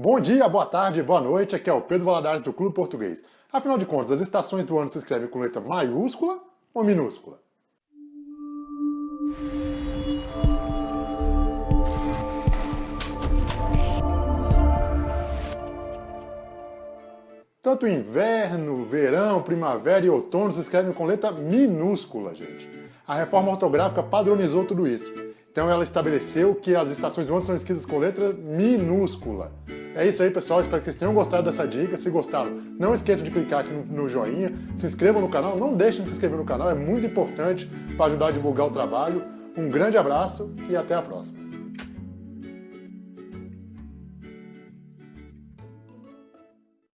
Bom dia, boa tarde, boa noite, aqui é o Pedro Valadares do Clube Português. Afinal de contas, as estações do ano se escrevem com letra maiúscula ou minúscula? Tanto inverno, verão, primavera e outono se escrevem com letra minúscula, gente. A reforma ortográfica padronizou tudo isso. Então ela estabeleceu que as estações do ano são escritas com letra minúscula. É isso aí, pessoal. Espero que vocês tenham gostado dessa dica. Se gostaram, não esqueçam de clicar aqui no, joinha. Se inscrevam no canal. Não deixem de se inscrever no canal. É muito importante para ajudar a divulgar o trabalho. Um grande abraço e até a próxima.